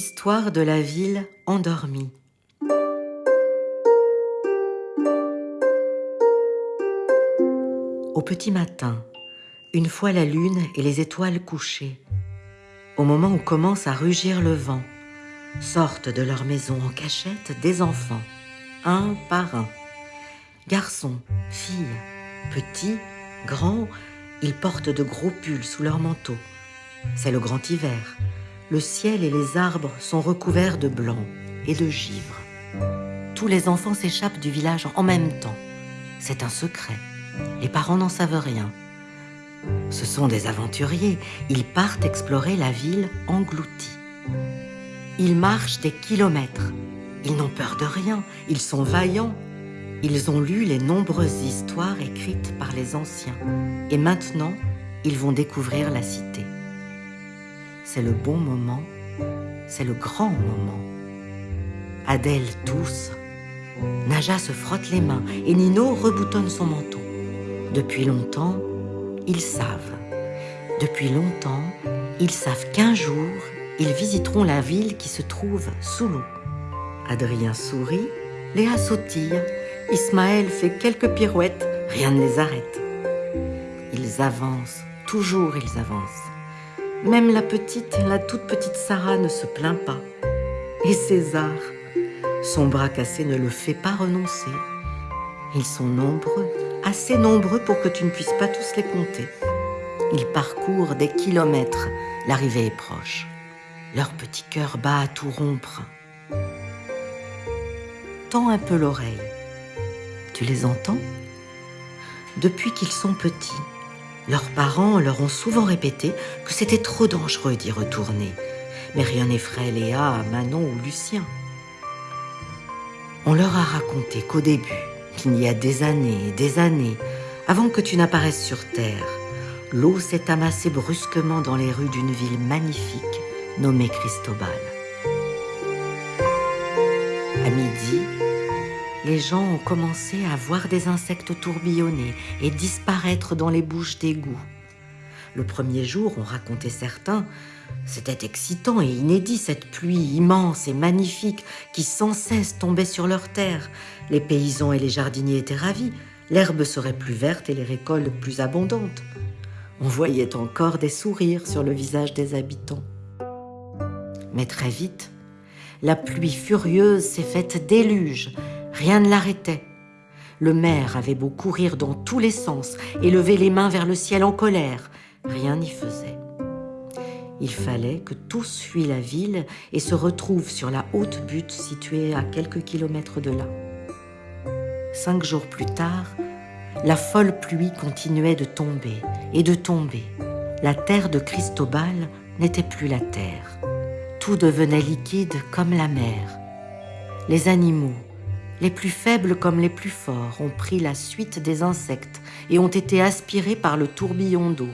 Histoire de la ville endormie. Au petit matin, une fois la lune et les étoiles couchées, au moment où commence à rugir le vent, sortent de leur maison en cachette des enfants, un par un. Garçons, filles, petits, grands, ils portent de gros pulls sous leur manteau. C'est le grand hiver. Le ciel et les arbres sont recouverts de blanc et de givre. Tous les enfants s'échappent du village en même temps. C'est un secret. Les parents n'en savent rien. Ce sont des aventuriers. Ils partent explorer la ville engloutie. Ils marchent des kilomètres. Ils n'ont peur de rien. Ils sont vaillants. Ils ont lu les nombreuses histoires écrites par les anciens. Et maintenant, ils vont découvrir la cité. C'est le bon moment. C'est le grand moment. Adèle tousse. Naja se frotte les mains et Nino reboutonne son manteau. Depuis longtemps, ils savent. Depuis longtemps, ils savent qu'un jour, ils visiteront la ville qui se trouve sous l'eau. Adrien sourit, Léa sautille, Ismaël fait quelques pirouettes, rien ne les arrête. Ils avancent, toujours ils avancent. Même la petite, la toute petite Sarah ne se plaint pas. Et César, son bras cassé ne le fait pas renoncer. Ils sont nombreux, assez nombreux pour que tu ne puisses pas tous les compter. Ils parcourent des kilomètres, l'arrivée est proche. Leur petit cœur bat à tout rompre. Tends un peu l'oreille. Tu les entends? Depuis qu'ils sont petits, leurs parents leur ont souvent répété que c'était trop dangereux d'y retourner. Mais rien n'effraie Léa, Manon ou Lucien. On leur a raconté qu'au début, qu'il y a des années et des années, avant que tu n'apparaisses sur Terre, l'eau s'est amassée brusquement dans les rues d'une ville magnifique nommée Cristobal. À midi, les gens ont commencé à voir des insectes tourbillonner et disparaître dans les bouches d'égouts. Le premier jour, on racontait certains, c'était excitant et inédit cette pluie immense et magnifique qui sans cesse tombait sur leurs terres. Les paysans et les jardiniers étaient ravis, l'herbe serait plus verte et les récoltes plus abondantes. On voyait encore des sourires sur le visage des habitants. Mais très vite, la pluie furieuse s'est faite déluge, rien ne l'arrêtait. Le maire avait beau courir dans tous les sens et lever les mains vers le ciel en colère, rien n'y faisait. Il fallait que tous fuient la ville et se retrouvent sur la haute butte située à quelques kilomètres de là. Cinq jours plus tard, la folle pluie continuait de tomber et de tomber. La terre de Cristobal n'était plus la terre. Tout devenait liquide comme la mer. Les animaux, les plus faibles comme les plus forts, ont pris la suite des insectes et ont été aspirés par le tourbillon d'eau.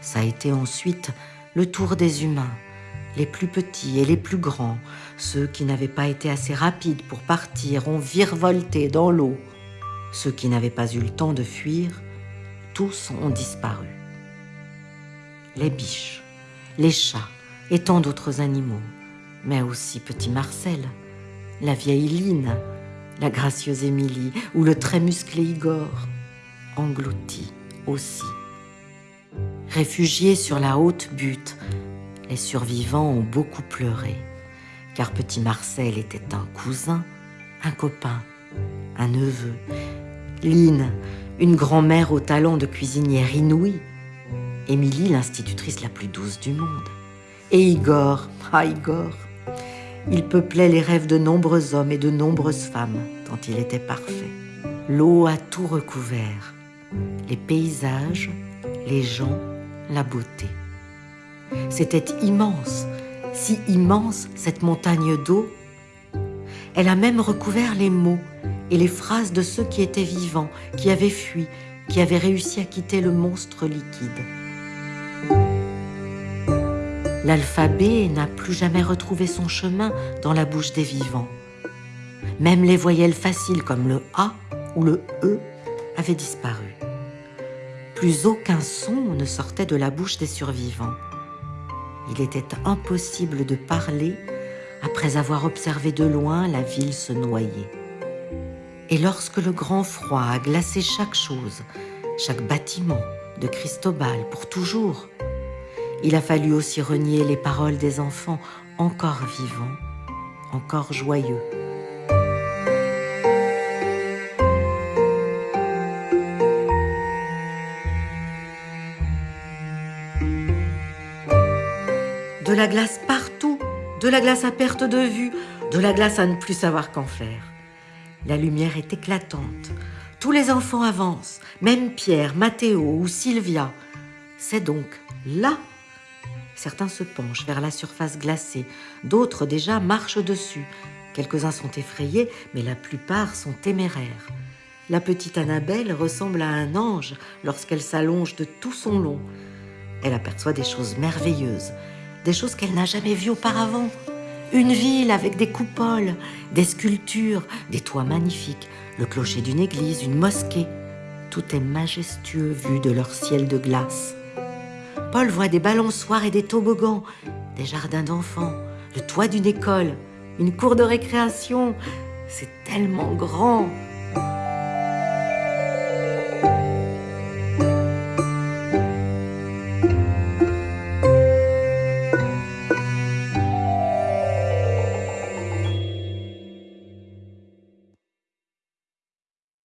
Ça a été ensuite le tour des humains, les plus petits et les plus grands, ceux qui n'avaient pas été assez rapides pour partir ont virevolté dans l'eau. Ceux qui n'avaient pas eu le temps de fuir, tous ont disparu. Les biches, les chats et tant d'autres animaux, mais aussi petit Marcel, la vieille Line, la gracieuse Émilie ou le très musclé Igor, engloutis aussi. Réfugiés sur la haute butte, les survivants ont beaucoup pleuré, car petit Marcel était un cousin, un copain, un neveu. Line, une grand-mère au talent de cuisinière inouïe. Émilie, l'institutrice la plus douce du monde. Et Igor, ah Igor, il peuplait les rêves de nombreux hommes et de nombreuses femmes, tant il était parfait. L'eau a tout recouvert, les paysages, les gens, la beauté. C'était immense, si immense cette montagne d'eau. Elle a même recouvert les mots et les phrases de ceux qui étaient vivants, qui avaient fui, qui avaient réussi à quitter le monstre liquide. L'alphabet n'a plus jamais retrouvé son chemin dans la bouche des vivants. Même les voyelles faciles comme le A ou le E avaient disparu. Plus aucun son ne sortait de la bouche des survivants. Il était impossible de parler après avoir observé de loin la ville se noyer. Et lorsque le grand froid a glacé chaque chose, chaque bâtiment de Cristobal pour toujours, il a fallu aussi renier les paroles des enfants encore vivants, encore joyeux. De la glace partout, de la glace à perte de vue, de la glace à ne plus savoir qu'en faire. La lumière est éclatante. Tous les enfants avancent, même Pierre, Mathéo ou Sylvia. C'est donc là. Certains se penchent vers la surface glacée, d'autres déjà marchent dessus. Quelques-uns sont effrayés, mais la plupart sont téméraires. La petite Annabelle ressemble à un ange lorsqu'elle s'allonge de tout son long. Elle aperçoit des choses merveilleuses des choses qu'elle n'a jamais vues auparavant. Une ville avec des coupoles, des sculptures, des toits magnifiques, le clocher d'une église, une mosquée. Tout est majestueux vu de leur ciel de glace. Paul voit des balançoires et des toboggans, des jardins d'enfants, le toit d'une école, une cour de récréation. C'est tellement grand.